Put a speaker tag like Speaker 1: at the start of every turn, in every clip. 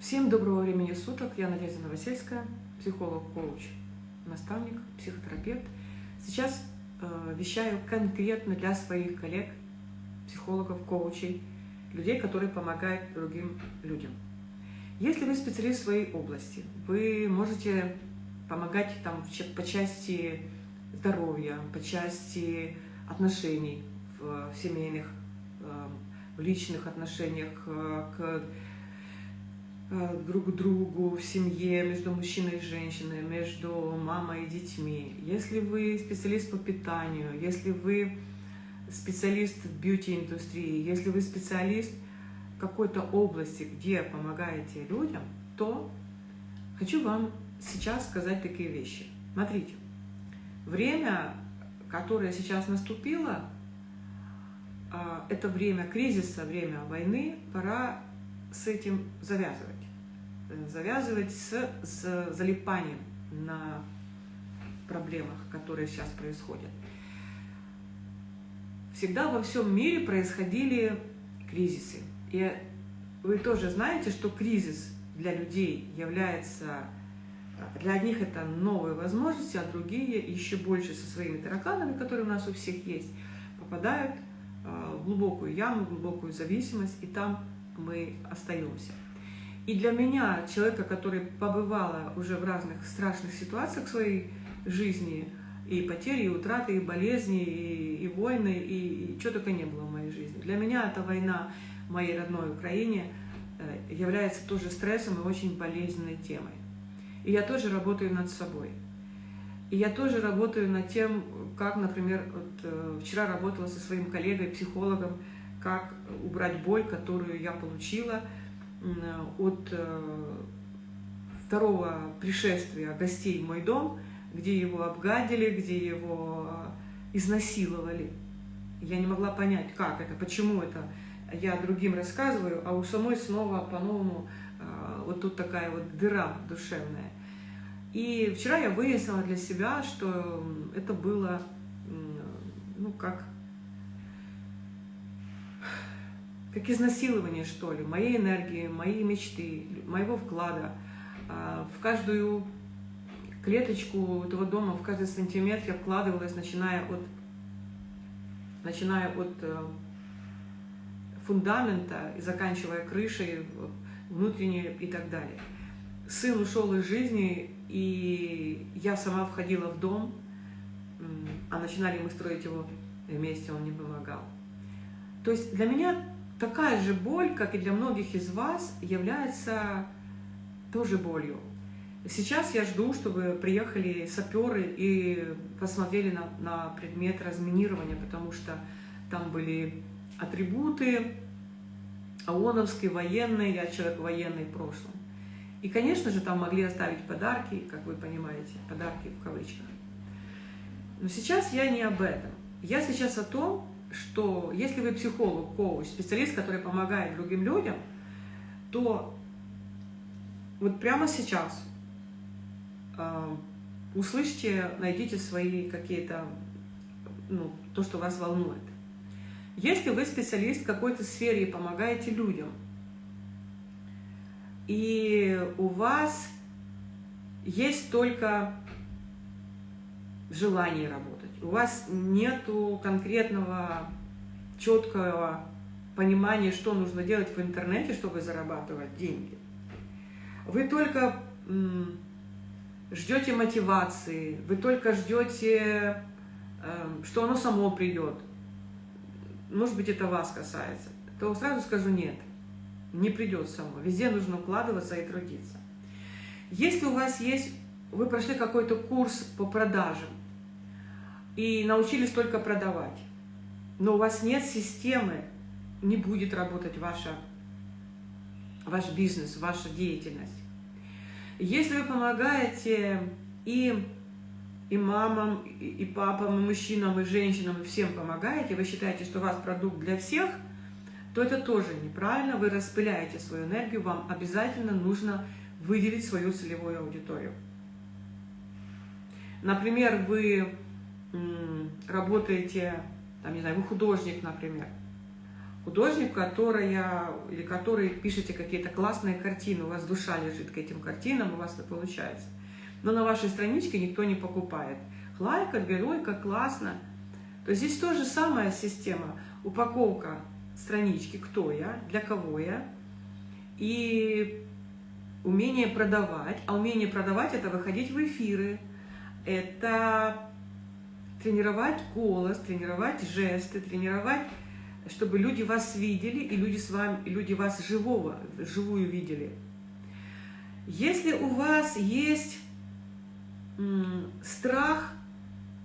Speaker 1: Всем доброго времени суток. Я Надежда Новосельская, психолог, коуч, наставник, психотерапевт. Сейчас э, вещаю конкретно для своих коллег, психологов, коучей, людей, которые помогают другим людям. Если вы специалист в своей области, вы можете помогать там по части здоровья, по части отношений в, в семейных, э, в личных отношениях э, к друг к другу, в семье, между мужчиной и женщиной, между мамой и детьми. Если вы специалист по питанию, если вы специалист в бьюти-индустрии, если вы специалист в какой-то области, где помогаете людям, то хочу вам сейчас сказать такие вещи. Смотрите, время, которое сейчас наступило, э, это время кризиса, время войны, пора с этим завязывать. Э, завязывать с, с залипанием на проблемах, которые сейчас происходят. Всегда во всем мире происходили кризисы. И вы тоже знаете, что кризис для людей является... Для одних это новые возможности, а другие еще больше со своими тараканами, которые у нас у всех есть, попадают э, в глубокую яму, в глубокую зависимость, и там мы остаемся. И для меня, человека, который побывала уже в разных страшных ситуациях своей жизни, и потери, и утраты, и болезни, и, и войны, и, и что только не было в моей жизни. Для меня эта война в моей родной Украине э, является тоже стрессом и очень болезненной темой. И я тоже работаю над собой. И я тоже работаю над тем, как, например, вот, э, вчера работала со своим коллегой, психологом, как убрать боль, которую я получила от э, второго пришествия гостей в мой дом, где его обгадили, где его изнасиловали. Я не могла понять, как это, почему это. Я другим рассказываю, а у самой снова по-новому э, вот тут такая вот дыра душевная. И вчера я выяснила для себя, что это было, ну, как как изнасилование, что ли, моей энергии, моей мечты, моего вклада. А, в каждую клеточку этого дома, в каждый сантиметр я вкладывалась, начиная от, начиная от э, фундамента и заканчивая крышей, внутренней и так далее. Сын ушел из жизни, и я сама входила в дом, а начинали мы строить его вместе, он не помогал. То есть для меня такая же боль, как и для многих из вас, является тоже болью. Сейчас я жду, чтобы приехали саперы и посмотрели на, на предмет разминирования, потому что там были атрибуты ООНовские, военные, я человек военный в прошлом. И, конечно же, там могли оставить подарки, как вы понимаете, подарки в кавычках. Но сейчас я не об этом. Я сейчас о том, что если вы психолог, коуч, специалист, который помогает другим людям, то вот прямо сейчас э, услышьте, найдите свои какие-то, ну, то, что вас волнует. Если вы специалист в какой-то сфере и помогаете людям, и у вас есть только желание работать, у вас нету конкретного, четкого понимания, что нужно делать в интернете, чтобы зарабатывать деньги. Вы только ждете мотивации, вы только ждете, эм, что оно само придет. Может быть, это вас касается. То сразу скажу нет, не придет само. Везде нужно укладываться и трудиться. Если у вас есть, вы прошли какой-то курс по продажам, и научились только продавать. Но у вас нет системы, не будет работать ваша, ваш бизнес, ваша деятельность. Если вы помогаете и, и мамам, и, и папам, и мужчинам, и женщинам, и всем помогаете, вы считаете, что у вас продукт для всех, то это тоже неправильно, вы распыляете свою энергию, вам обязательно нужно выделить свою целевую аудиторию. Например, вы работаете, там, не знаю, вы художник, например, художник, которая, или который пишете какие-то классные картины, у вас душа лежит к этим картинам, у вас это получается. Но на вашей страничке никто не покупает. Лайка, геройка, классно. То есть здесь тоже самая система. Упаковка странички, кто я, для кого я, и умение продавать. А умение продавать – это выходить в эфиры, это тренировать голос, тренировать жесты, тренировать, чтобы люди вас видели, и люди, с вами, и люди вас живого, живую видели. Если у вас есть страх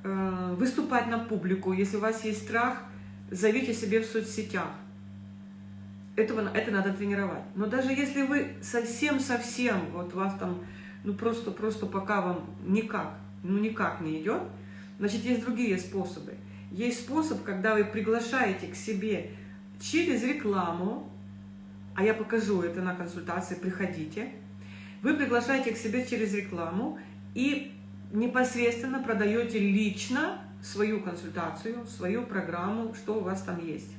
Speaker 1: э, выступать на публику, если у вас есть страх, зовите себе в соцсетях. Этого, это надо тренировать. Но даже если вы совсем-совсем, вот у вас там, ну просто-просто пока вам никак, ну никак не идет, значит, есть другие способы. Есть способ, когда вы приглашаете к себе через рекламу, а я покажу это на консультации, приходите, вы приглашаете к себе через рекламу и непосредственно продаете лично свою консультацию, свою программу, что у вас там есть.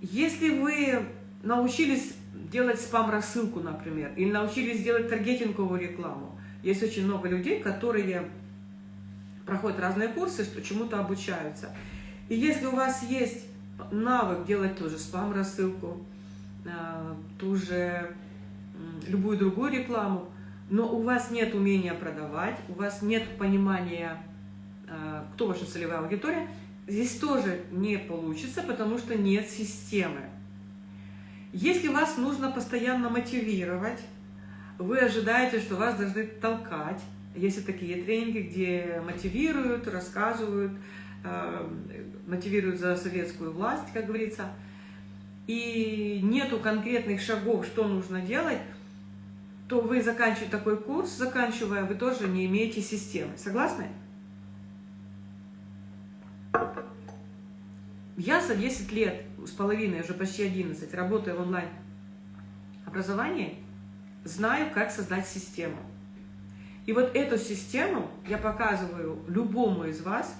Speaker 1: Если вы научились делать спам-рассылку, например, или научились делать таргетинговую рекламу, есть очень много людей, которые проходят разные курсы, что чему-то обучаются. И если у вас есть навык делать тоже спам-рассылку, э, ту же любую другую рекламу, но у вас нет умения продавать, у вас нет понимания, э, кто ваша целевая аудитория, здесь тоже не получится, потому что нет системы. Если вас нужно постоянно мотивировать, вы ожидаете, что вас должны толкать. Есть такие тренинги, где мотивируют, рассказывают, э, мотивируют за советскую власть, как говорится, и нету конкретных шагов, что нужно делать, то вы, заканчивая такой курс, заканчивая, вы тоже не имеете системы. Согласны? Я за 10 лет, с половиной, уже почти 11, работаю в онлайн-образовании, знаю, как создать систему. И вот эту систему я показываю любому из вас.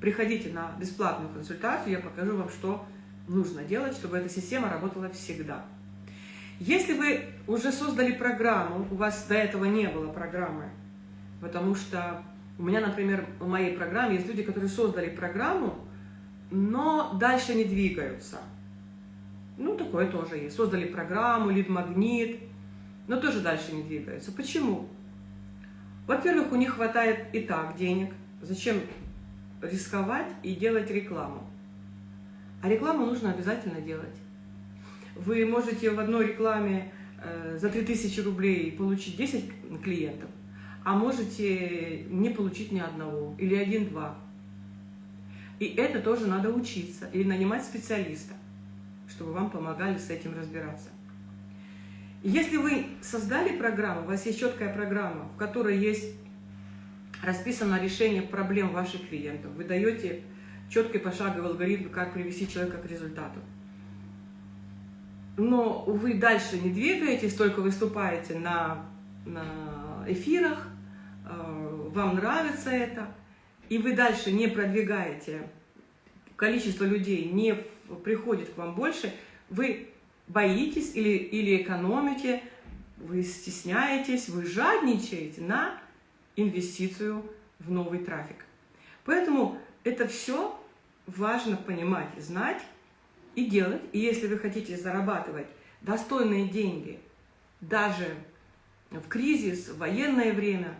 Speaker 1: Приходите на бесплатную консультацию, я покажу вам, что нужно делать, чтобы эта система работала всегда. Если вы уже создали программу, у вас до этого не было программы, потому что у меня, например, в моей программе есть люди, которые создали программу, но дальше не двигаются. Ну, такое тоже есть. Создали программу, лид-магнит, но тоже дальше не двигаются. Почему? Во-первых, у них хватает и так денег. Зачем рисковать и делать рекламу? А рекламу нужно обязательно делать. Вы можете в одной рекламе э, за 3000 рублей получить 10 клиентов, а можете не получить ни одного, или один-два. И это тоже надо учиться, или нанимать специалиста, чтобы вам помогали с этим разбираться. Если вы создали программу, у вас есть четкая программа, в которой есть расписано решение проблем ваших клиентов, вы даете четкий пошаговый алгоритм, как привести человека к результату. Но вы дальше не двигаетесь, только выступаете на, на эфирах, э, вам нравится это, и вы дальше не продвигаете, количество людей не приходит к вам больше, вы боитесь или, или экономите, вы стесняетесь, вы жадничаете на инвестицию в новый трафик. Поэтому это все важно понимать, знать, и делать. И если вы хотите зарабатывать достойные деньги, даже в кризис, в военное время,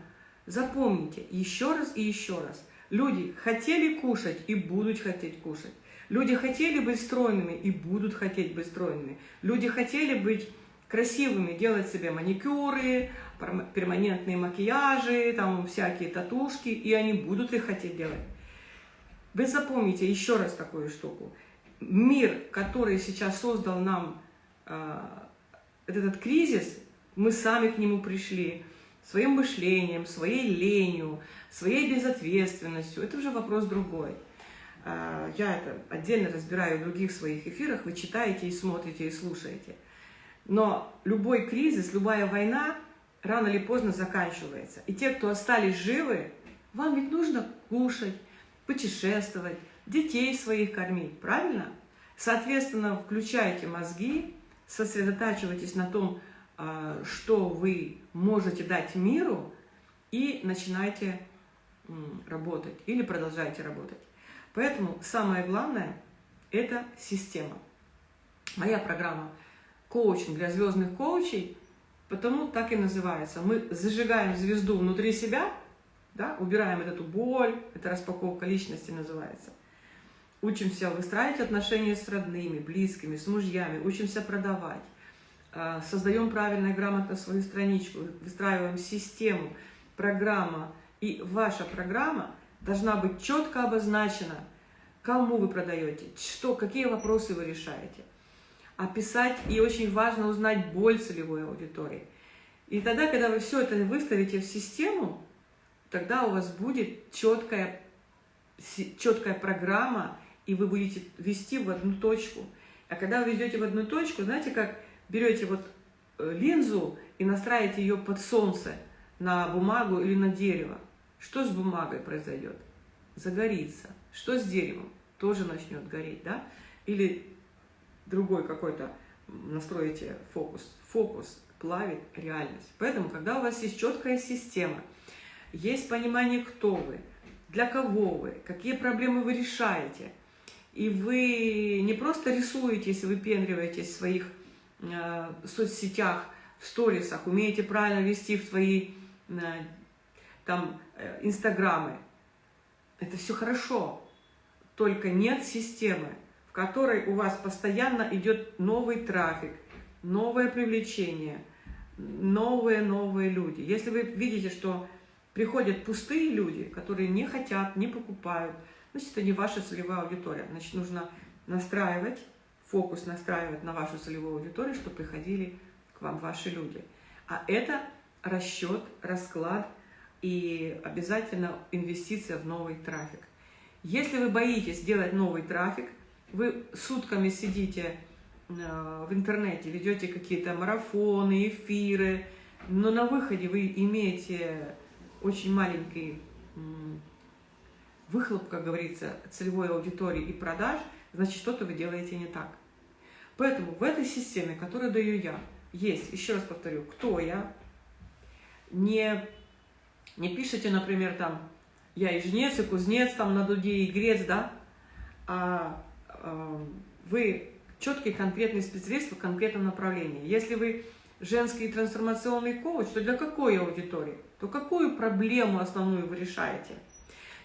Speaker 1: запомните еще раз и еще раз. Люди хотели кушать и будут хотеть кушать. Люди хотели быть стройными и будут хотеть быть стройными. Люди хотели быть красивыми, делать себе маникюры, перманентные макияжи, там всякие татушки, и они будут их хотеть делать. Вы запомните еще раз такую штуку мир, который сейчас создал нам э, этот кризис, мы сами к нему пришли своим мышлением, своей ленью, своей безответственностью. Это уже вопрос другой. Э, я это отдельно разбираю в других своих эфирах, вы читаете и смотрите, и слушаете. Но любой кризис, любая война рано или поздно заканчивается. И те, кто остались живы, вам ведь нужно кушать, путешествовать, детей своих кормить, правильно? Соответственно, включайте мозги, сосредотачивайтесь на том, а, что вы можете дать миру, и начинайте работать или продолжайте работать. Поэтому самое главное – это система. Моя программа «Коучинг для звездных коучей» потому так и называется. Мы зажигаем звезду внутри себя, да, убираем эту боль, это распаковка личности называется. Учимся выстраивать отношения с родными, близкими, с мужьями, учимся продавать, а, создаем правильно и грамотно свою страничку, выстраиваем систему, программа. И ваша программа должна быть четко обозначена, кому вы продаете, что, какие вопросы вы решаете описать, и очень важно узнать боль целевой аудитории. И тогда, когда вы все это выставите в систему, тогда у вас будет четкая, четкая программа, и вы будете вести в одну точку. А когда вы ведете в одну точку, знаете, как берете вот э, линзу и настраиваете ее под солнце на бумагу или на дерево. Что с бумагой произойдет? Загорится. Что с деревом? Тоже начнет гореть, да? Или другой какой-то настроите фокус. Фокус плавит реальность. Поэтому, когда у вас есть четкая система, есть понимание, кто вы, для кого вы, какие проблемы вы решаете, и вы не просто рисуетесь, выпендриваетесь в своих э, соцсетях, в сторисах, умеете правильно вести в свои э, там э, инстаграмы, это все хорошо, только нет системы в которой у вас постоянно идет новый трафик, новое привлечение, новые-новые люди. Если вы видите, что приходят пустые люди, которые не хотят, не покупают, значит, это не ваша целевая аудитория. Значит, нужно настраивать, фокус настраивать на вашу целевую аудиторию, чтобы приходили к вам ваши люди. А это расчет, расклад и обязательно инвестиция в новый трафик. Если вы боитесь делать новый трафик – вы сутками сидите э, в интернете, ведете какие-то марафоны, эфиры, но на выходе вы имеете очень маленький выхлоп, как говорится, целевой аудитории и продаж, значит, что-то вы делаете не так. Поэтому в этой системе, которую даю я, есть, еще раз повторю, кто я. Не, не пишите, например, там, я и жнец, и кузнец, там, на дуде, и грец, да, а вы четкий конкретный специалист в конкретном направлении. Если вы женский трансформационный коуч, то для какой аудитории? То какую проблему основную вы решаете?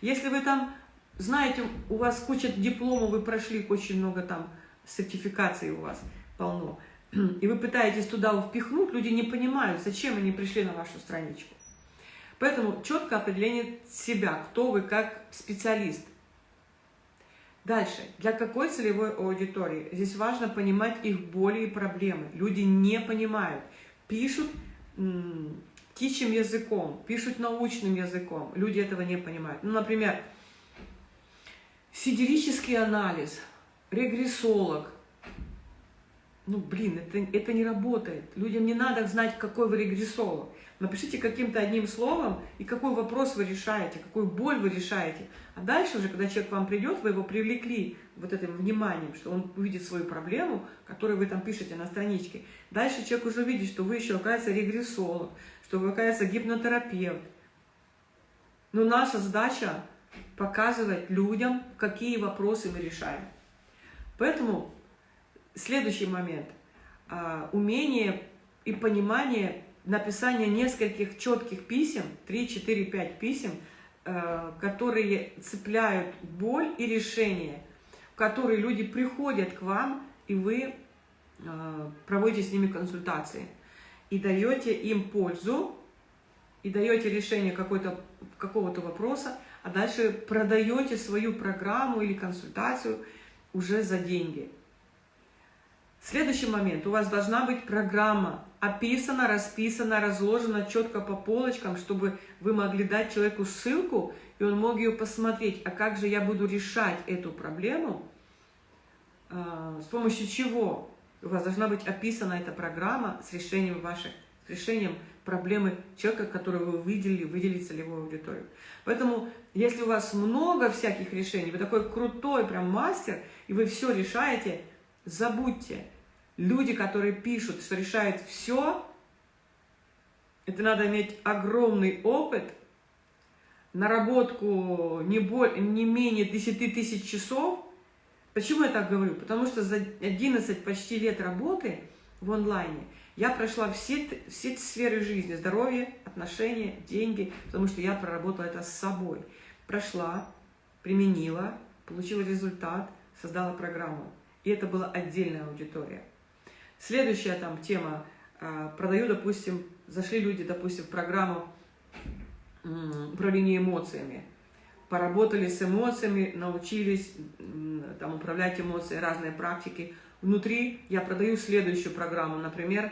Speaker 1: Если вы там, знаете, у вас куча дипломов, вы прошли очень много там сертификаций у вас полно, и вы пытаетесь туда впихнуть, люди не понимают, зачем они пришли на вашу страничку. Поэтому четкое определение себя, кто вы как специалист – Дальше. Для какой целевой аудитории? Здесь важно понимать их боли и проблемы. Люди не понимают. Пишут птичьим языком, пишут научным языком. Люди этого не понимают. Ну, например, сидерический анализ, регрессолог. Ну, блин, это, это не работает. Людям не надо знать, какой вы регрессолог. Напишите каким-то одним словом, и какой вопрос вы решаете, какую боль вы решаете. А дальше уже, когда человек к вам придет, вы его привлекли вот этим вниманием, что он увидит свою проблему, которую вы там пишете на страничке. Дальше человек уже увидит, что вы еще, оказывается, регрессолог, что вы, оказывается, гипнотерапевт. Но наша задача показывать людям, какие вопросы мы решаем. Поэтому следующий момент. А, умение и понимание написание нескольких четких писем, 3, 4, 5 писем, э, которые цепляют боль и решение, в которые люди приходят к вам, и вы э, проводите с ними консультации. И даете им пользу, и даете решение какого-то вопроса, а дальше продаете свою программу или консультацию уже за деньги. Следующий момент. У вас должна быть программа описано, расписано, разложено четко по полочкам, чтобы вы могли дать человеку ссылку, и он мог ее посмотреть, а как же я буду решать эту проблему, а, с помощью чего у вас должна быть описана эта программа с решением ваших решением проблемы человека, которого вы выделили, выделили целевую аудиторию. Поэтому, если у вас много всяких решений, вы такой крутой прям мастер, и вы все решаете, забудьте. Люди, которые пишут, что решают все, это надо иметь огромный опыт, наработку не, более, не менее 10 тысяч часов. Почему я так говорю? Потому что за 11 почти лет работы в онлайне я прошла все, все сферы жизни, здоровье, отношения, деньги, потому что я проработала это с собой. Прошла, применила, получила результат, создала программу. И это была отдельная аудитория. Следующая там тема. А, продаю, допустим, зашли люди, допустим, в программу управления эмоциями. Поработали с эмоциями, научились там, управлять эмоциями, разные практики. Внутри я продаю следующую программу, например,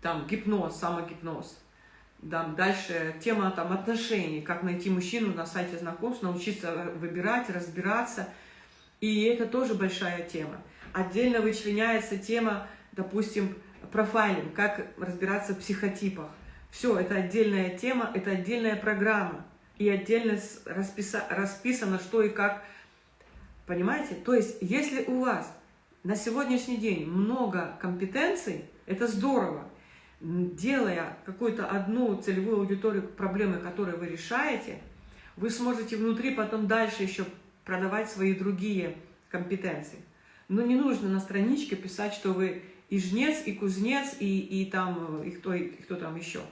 Speaker 1: там гипноз, самогипноз. Там, дальше тема там, отношений, как найти мужчину на сайте знакомств, научиться выбирать, разбираться. И это тоже большая тема. Отдельно вычленяется тема, допустим, профайлинг, как разбираться в психотипах. Все, это отдельная тема, это отдельная программа. И отдельно расписа, расписано, что и как. Понимаете? То есть, если у вас на сегодняшний день много компетенций, это здорово. Делая какую-то одну целевую аудиторию проблемы, которые вы решаете, вы сможете внутри потом дальше еще продавать свои другие компетенции. Но не нужно на страничке писать, что вы и жнец, и кузнец, и, и, там, и, кто, и кто там еще.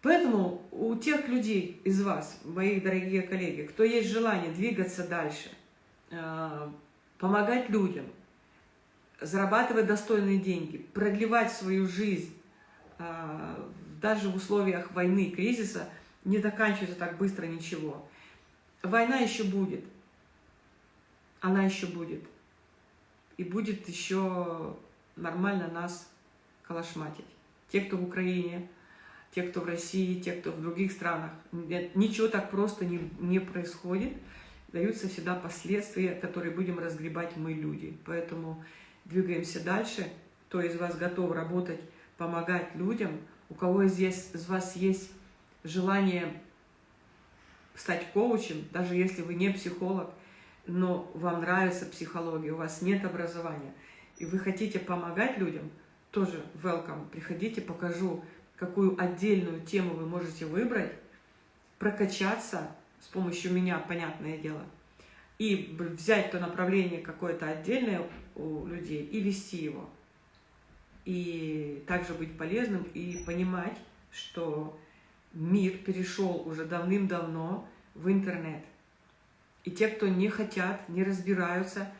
Speaker 1: Поэтому у тех людей из вас, мои дорогие коллеги, кто есть желание двигаться дальше, э, помогать людям, зарабатывать достойные деньги, продлевать свою жизнь, э, даже в условиях войны, кризиса, не заканчивается так быстро ничего. Война еще будет, она еще будет. И будет еще нормально нас калашматить. Те, кто в Украине, те, кто в России, те, кто в других странах. Ничего так просто не, не происходит. Даются всегда последствия, которые будем разгребать мы, люди. Поэтому двигаемся дальше. Кто из вас готов работать, помогать людям, у кого здесь, из вас есть желание стать коучем, даже если вы не психолог, но вам нравится психология, у вас нет образования, и вы хотите помогать людям, тоже welcome, приходите, покажу, какую отдельную тему вы можете выбрать, прокачаться с помощью меня, понятное дело, и взять то направление какое-то отдельное у людей и вести его. И также быть полезным и понимать, что мир перешел уже давным-давно в интернет. И те, кто не хотят, не разбираются,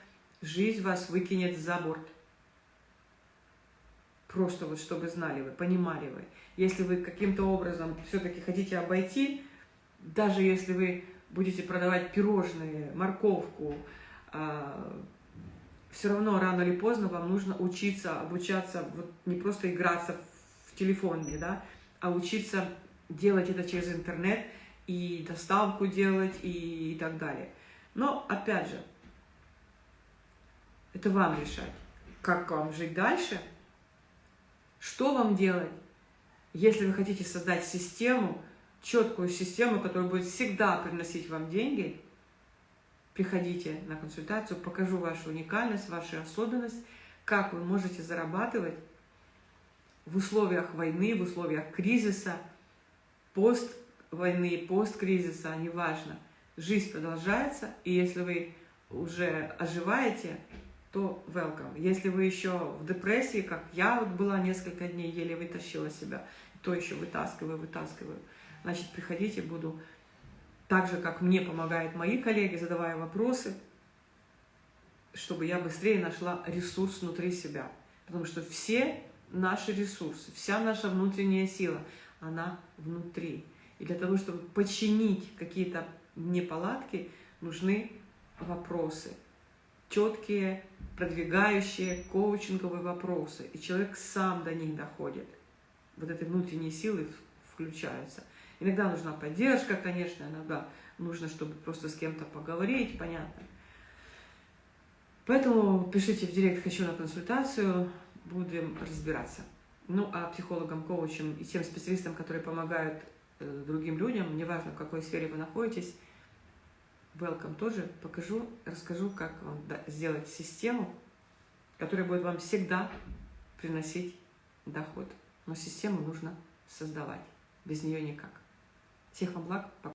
Speaker 1: жизнь вас выкинет за борт. Просто вот чтобы знали вы, понимали вы. Если вы каким-то образом все-таки хотите обойти, даже если вы будете продавать пирожные, морковку, а, все равно рано или поздно вам нужно учиться, обучаться, вот не просто играться в телефоне, да, а учиться делать это через интернет и доставку делать и, и так далее. Но, опять же, это вам решать, как вам жить дальше, что вам делать, если вы хотите создать систему, четкую систему, которая будет всегда приносить вам деньги, приходите на консультацию, покажу вашу уникальность, вашу особенность, как вы можете зарабатывать в условиях войны, в условиях кризиса, пост войны, пост-кризиса, неважно – жизнь продолжается, и если вы уже оживаете, то welcome. Если вы еще в депрессии, как я вот была несколько дней, еле вытащила себя, то еще вытаскиваю, вытаскиваю, значит, приходите, буду так же, как мне помогают мои коллеги, задавая вопросы, чтобы я быстрее нашла ресурс внутри себя. Потому что все наши ресурсы, вся наша внутренняя сила, она внутри. И для того, чтобы починить какие-то неполадки, нужны вопросы. Четкие, продвигающие, коучинговые вопросы. И человек сам до них доходит. Вот этой внутренней силы включаются. Иногда нужна поддержка, конечно, иногда нужно, чтобы просто с кем-то поговорить, понятно. Поэтому пишите в директ «Хочу на консультацию», будем разбираться. Ну, а психологам, коучам и тем специалистам, которые помогают э, другим людям, неважно, в какой сфере вы находитесь, welcome тоже покажу, расскажу, как вам сделать систему, которая будет вам всегда приносить доход. Но систему нужно создавать. Без нее никак. Всех вам благ.